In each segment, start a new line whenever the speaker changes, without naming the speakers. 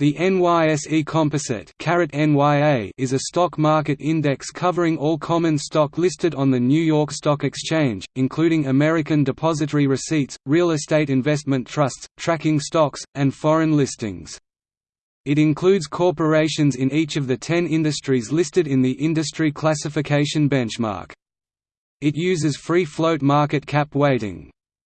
The NYSE Composite is a stock market index covering all common stock listed on the New York Stock Exchange, including American depository receipts, real estate investment trusts, tracking stocks, and foreign listings. It includes corporations in each of the ten industries listed in the industry classification benchmark. It uses free float market cap weighting.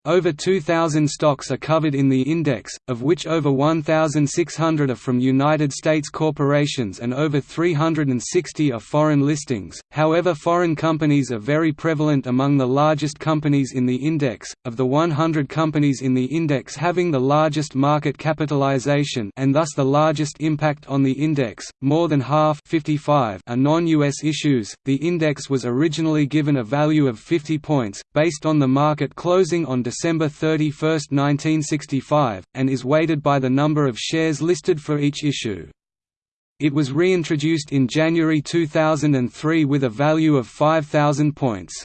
Over 2,000 stocks are covered in the index, of which over 1,600 are from United States corporations and over 360 are foreign listings. However, foreign companies are very prevalent among the largest companies in the index. Of the 100 companies in the index having the largest market capitalization and thus the largest impact on the index, more than half 55 are non-US issues. The index was originally given a value of 50 points based on the market closing on December 31, 1965, and is weighted by the number of shares listed for each issue. It was reintroduced in January 2003 with a value of 5,000 points.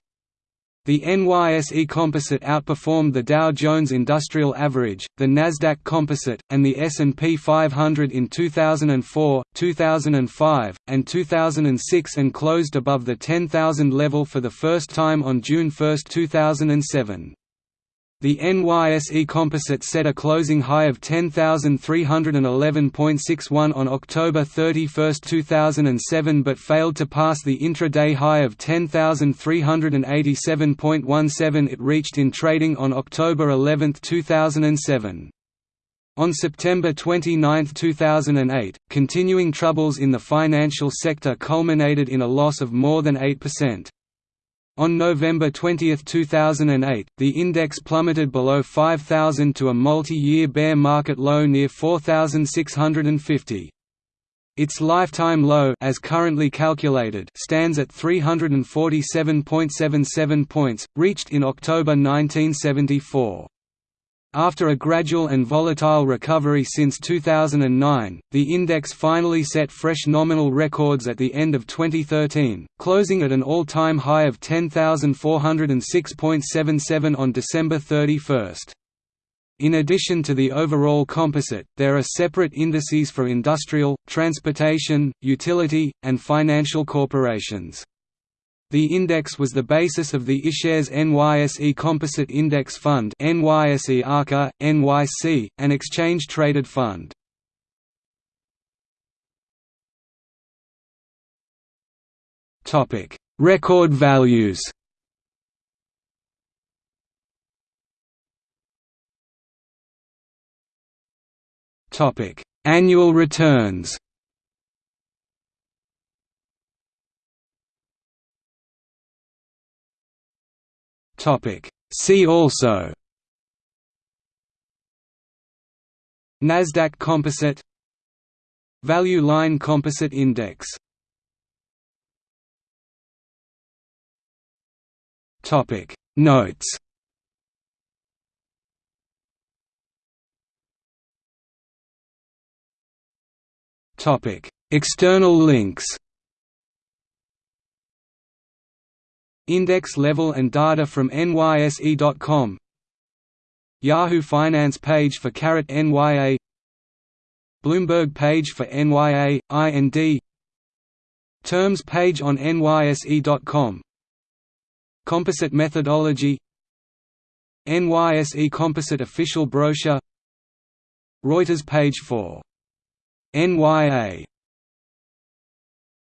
The NYSE Composite outperformed the Dow Jones Industrial Average, the Nasdaq Composite, and the S&P 500 in 2004, 2005, and 2006 and closed above the 10,000 level for the first time on June 1, 2007. The NYSE Composite set a closing high of 10,311.61 on October 31, 2007 but failed to pass the intraday high of 10,387.17 it reached in trading on October 11, 2007. On September 29, 2008, continuing troubles in the financial sector culminated in a loss of more than 8%. On November 20, 2008, the index plummeted below 5,000 to a multi-year bear market low near 4,650. Its lifetime low as currently calculated stands at 347.77 points, reached in October 1974. After a gradual and volatile recovery since 2009, the index finally set fresh nominal records at the end of 2013, closing at an all-time high of 10,406.77 on December 31. In addition to the overall composite, there are separate indices for industrial, transportation, utility, and financial corporations. The index was the basis of the iShares NYSE Composite Index Fund NYSE ARCA, NYC, an exchange-traded fund. Record values Annual returns See also Nasdaq Composite Value Line Composite Index Topic. Notes External links Index level and data from NYSE.com Yahoo Finance page for Caret NYA Bloomberg page for NYA, IND Terms page on NYSE.com Composite methodology. NYSE Composite official brochure. Reuters page for NYA